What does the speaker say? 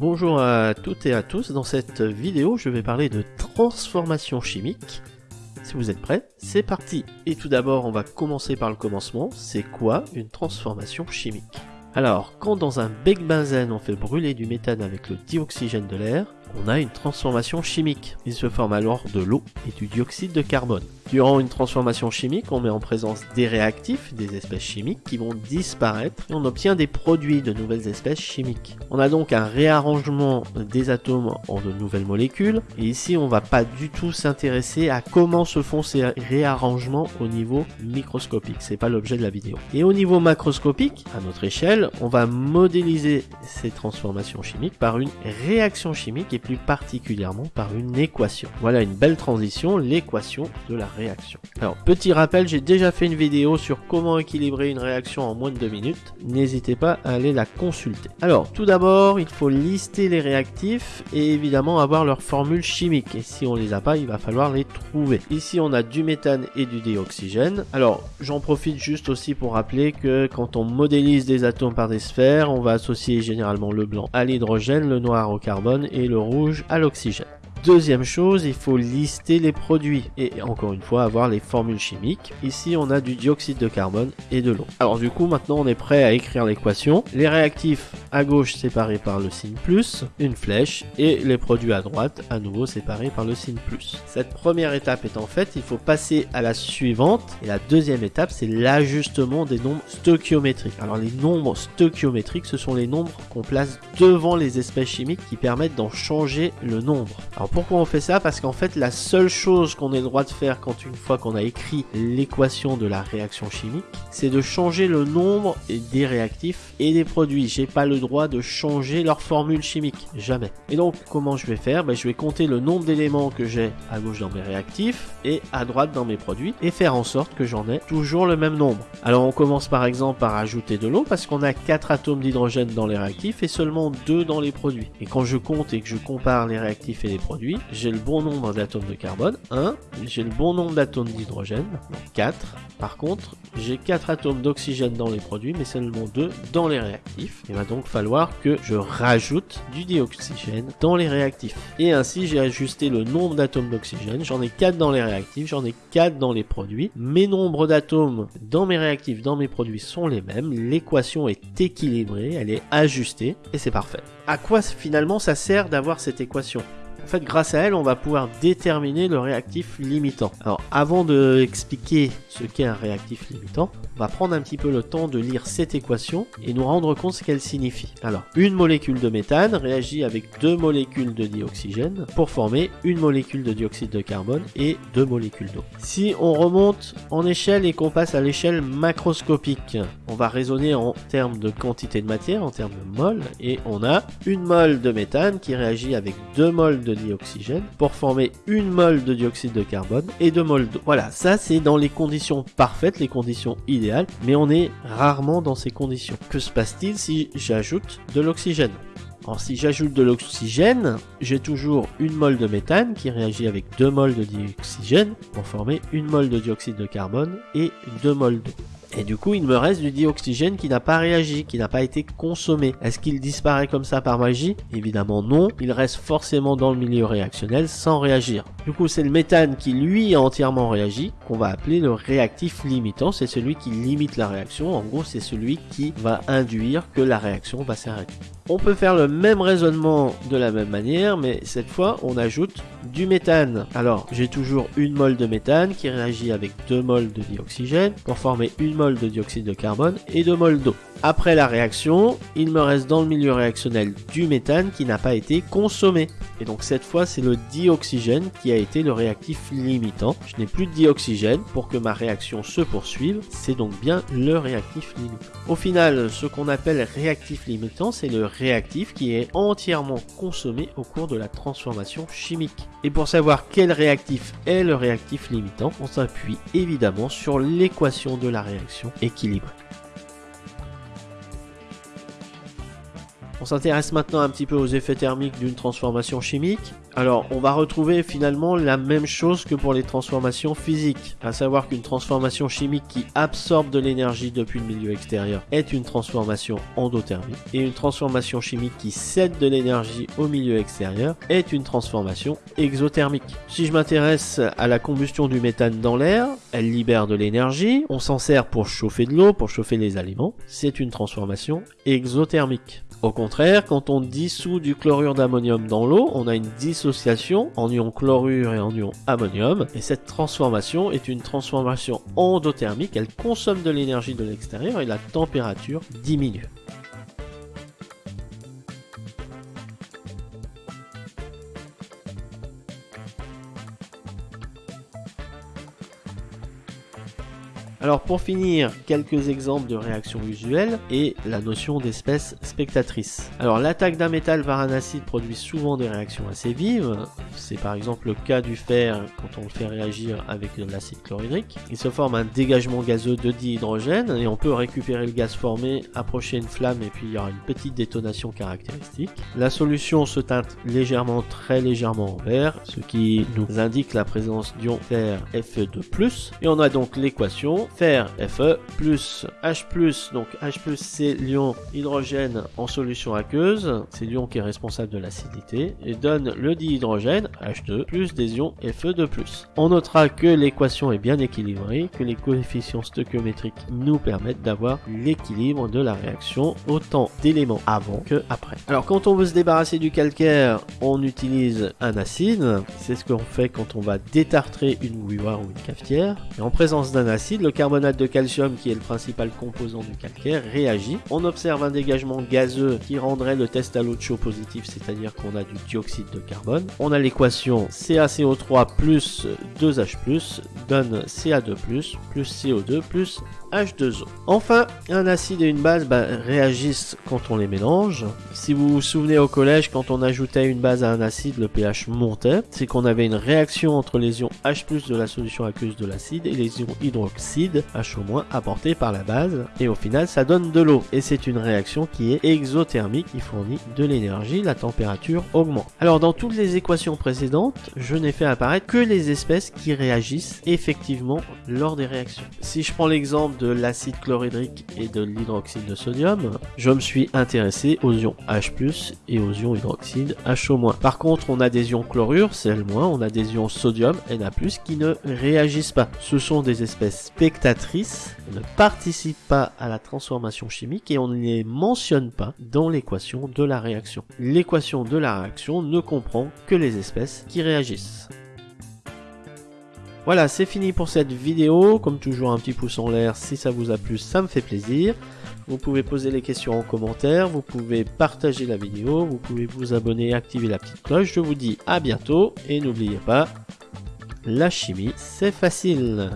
Bonjour à toutes et à tous, dans cette vidéo je vais parler de transformation chimique. Si vous êtes prêts, c'est parti Et tout d'abord on va commencer par le commencement, c'est quoi une transformation chimique? Alors, quand dans un bec benzène on fait brûler du méthane avec le dioxygène de l'air, on a une transformation chimique. Il se forme alors de l'eau et du dioxyde de carbone. Durant une transformation chimique, on met en présence des réactifs, des espèces chimiques qui vont disparaître et on obtient des produits de nouvelles espèces chimiques. On a donc un réarrangement des atomes en de nouvelles molécules et ici on va pas du tout s'intéresser à comment se font ces réarrangements au niveau microscopique, c'est pas l'objet de la vidéo. Et au niveau macroscopique, à notre échelle, on va modéliser ces transformations chimiques par une réaction chimique et plus particulièrement par une équation. Voilà une belle transition, l'équation de la réaction. Alors, petit rappel, j'ai déjà fait une vidéo sur comment équilibrer une réaction en moins de 2 minutes. N'hésitez pas à aller la consulter. Alors, tout d'abord, il faut lister les réactifs et évidemment avoir leur formule chimique. Et si on les a pas, il va falloir les trouver. Ici, on a du méthane et du dioxygène. Alors, j'en profite juste aussi pour rappeler que quand on modélise des atomes par des sphères, on va associer généralement le blanc à l'hydrogène, le noir au carbone et le rouge à l'oxygène. Deuxième chose, il faut lister les produits et encore une fois avoir les formules chimiques. Ici, on a du dioxyde de carbone et de l'eau. Alors du coup, maintenant on est prêt à écrire l'équation. Les réactifs à gauche séparés par le signe plus, une flèche, et les produits à droite à nouveau séparés par le signe plus. Cette première étape étant faite, il faut passer à la suivante. Et la deuxième étape, c'est l'ajustement des nombres stoichiométriques. Alors les nombres stoichiométriques, ce sont les nombres qu'on place devant les espèces chimiques qui permettent d'en changer le nombre pourquoi on fait ça? Parce qu'en fait la seule chose qu'on ait le droit de faire quand une fois qu'on a écrit l'équation de la réaction chimique, c'est de changer le nombre des réactifs et des produits. J'ai pas le droit de changer leur formule chimique, jamais. Et donc comment je vais faire? Ben, Je vais compter le nombre d'éléments que j'ai à gauche dans mes réactifs et à droite dans mes produits et faire en sorte que j'en ai toujours le même nombre. Alors on commence par exemple par ajouter de l'eau parce qu'on a 4 atomes d'hydrogène dans les réactifs et seulement 2 dans les produits. Et quand je compte et que je compare les réactifs et les produits, j'ai le bon nombre d'atomes de carbone, 1, j'ai le bon nombre d'atomes d'hydrogène, 4. Par contre, j'ai 4 atomes d'oxygène dans les produits, mais seulement 2 dans les réactifs. Il va donc falloir que je rajoute du dioxygène dans les réactifs. Et ainsi, j'ai ajusté le nombre d'atomes d'oxygène. J'en ai 4 dans les réactifs, j'en ai 4 dans les produits. Mes nombres d'atomes dans mes réactifs, dans mes produits sont les mêmes. L'équation est équilibrée, elle est ajustée, et c'est parfait. À quoi finalement ça sert d'avoir cette équation? En fait, grâce à elle, on va pouvoir déterminer le réactif limitant. Alors, avant de expliquer ce qu'est un réactif limitant, on va prendre un petit peu le temps de lire cette équation et nous rendre compte ce qu'elle signifie. Alors, une molécule de méthane réagit avec deux molécules de dioxygène pour former une molécule de dioxyde de carbone et deux molécules d'eau. Si on remonte en échelle et qu'on passe à l'échelle macroscopique, on va raisonner en termes de quantité de matière, en termes de mol, et on a une mole de méthane qui réagit avec deux moles de dioxygène pour former une mole de dioxyde de carbone et deux moles d'eau. Voilà, ça c'est dans les conditions parfaites, les conditions idéales, mais on est rarement dans ces conditions. Que se passe-t-il si j'ajoute de l'oxygène? Alors si j'ajoute de l'oxygène, j'ai toujours une mole de méthane qui réagit avec deux moles de dioxygène pour former une mole de dioxyde de carbone et deux moles d'eau. Et du coup, il me reste du dioxygène qui n'a pas réagi, qui n'a pas été consommé. Est-ce qu'il disparaît comme ça par magie? Évidemment non. Il reste forcément dans le milieu réactionnel sans réagir. Du coup, c'est le méthane qui lui a entièrement réagi, qu'on va appeler le réactif limitant. C'est celui qui limite la réaction. En gros, c'est celui qui va induire que la réaction va s'arrêter. On peut faire le même raisonnement de la même manière, mais cette fois, on ajoute du méthane. Alors, j'ai toujours une mole de méthane qui réagit avec deux moles de dioxygène pour former une mole de dioxyde de carbone et deux moles d'eau. Après la réaction, il me reste dans le milieu réactionnel du méthane qui n'a pas été consommé. Et donc cette fois, c'est le dioxygène qui a été le réactif limitant. Je n'ai plus de dioxygène pour que ma réaction se poursuive. C'est donc bien le réactif limitant. Au final, ce qu'on appelle réactif limitant, c'est le réactif qui est entièrement consommé au cours de la transformation chimique. Et pour savoir quel réactif est le réactif limitant, on s'appuie évidemment sur l'équation de la réaction équilibrée. S'intéresse maintenant un petit peu aux effets thermiques d'une transformation chimique. Alors, on va retrouver finalement la même chose que pour les transformations physiques, à savoir qu'une transformation chimique qui absorbe de l'énergie depuis le milieu extérieur est une transformation endothermique, et une transformation chimique qui cède de l'énergie au milieu extérieur est une transformation exothermique. Si je m'intéresse à la combustion du méthane dans l'air, elle libère de l'énergie, on s'en sert pour chauffer de l'eau, pour chauffer les aliments, c'est une transformation exothermique. Au contraire, quand on dissout du chlorure d'ammonium dans l'eau, on a une dissociation en ion chlorure et en ion ammonium. Et cette transformation est une transformation endothermique. Elle consomme de l'énergie de l'extérieur et la température diminue. Alors pour finir, quelques exemples de réactions usuelles et la notion d'espèce spectatrice. Alors l'attaque d'un métal par un acide produit souvent des réactions assez vives. C'est par exemple le cas du fer quand on le fait réagir avec de l'acide chlorhydrique. Il se forme un dégagement gazeux de dihydrogène et on peut récupérer le gaz formé, approcher une flamme et puis il y aura une petite détonation caractéristique. La solution se teinte légèrement, très légèrement en vert, ce qui nous indique la présence d'ion fer Fe2+. Et on a donc l'équation Fer Fe plus H+, donc H+, c'est l'ion hydrogène en solution aqueuse, c'est l'ion qui est responsable de l'acidité, et donne le dihydrogène, H2, plus des ions Fe2+. On notera que l'équation est bien équilibrée, que les coefficients stoichiométriques nous permettent d'avoir l'équilibre de la réaction, autant d'éléments avant que après. Alors quand on veut se débarrasser du calcaire, on utilise un acide, c'est ce qu'on fait quand on va détartrer une bouilloire ou une cafetière, et en présence d'un acide, le carbonate de calcium, qui est le principal composant du calcaire, réagit. On observe un dégagement gazeux qui rendrait le test à l'eau de chaud positif, c'est-à-dire qu'on a du dioxyde de carbone. On a l'équation CaCO3 plus 2H+, donne Ca2+, plus CO2 plus H2O. Enfin, un acide et une base bah, réagissent quand on les mélange. Si vous vous souvenez au collège, quand on ajoutait une base à un acide, le pH montait. C'est qu'on avait une réaction entre les ions H+, de la solution aqueuse de l'acide et les ions hydroxyde, HO- apportés par la base. Et au final, ça donne de l'eau. Et c'est une réaction qui est exothermique, qui fournit de l'énergie, la température augmente. Alors dans toutes les équations précédentes, je n'ai fait apparaître que les espèces qui réagissent effectivement lors des réactions. Si je prends l'exemple de l'acide chlorhydrique et de l'hydroxyde de sodium, je me suis intéressé aux ions H+, et aux ions hydroxyde HO-. Par contre, on a des ions chlorure, Cl-, on a des ions sodium, Na+, qui ne réagissent pas. Ce sont des espèces spectatrices, ne participent pas à la transformation chimique et on ne les mentionne pas dans l'équation de la réaction. L'équation de la réaction ne comprend que les espèces qui réagissent. Voilà, c'est fini pour cette vidéo. Comme toujours, un petit pouce en l'air si ça vous a plu, ça me fait plaisir. Vous pouvez poser les questions en commentaire, vous pouvez partager la vidéo, vous pouvez vous abonner et activer la petite cloche. Je vous dis à bientôt et n'oubliez pas, la chimie, c'est facile.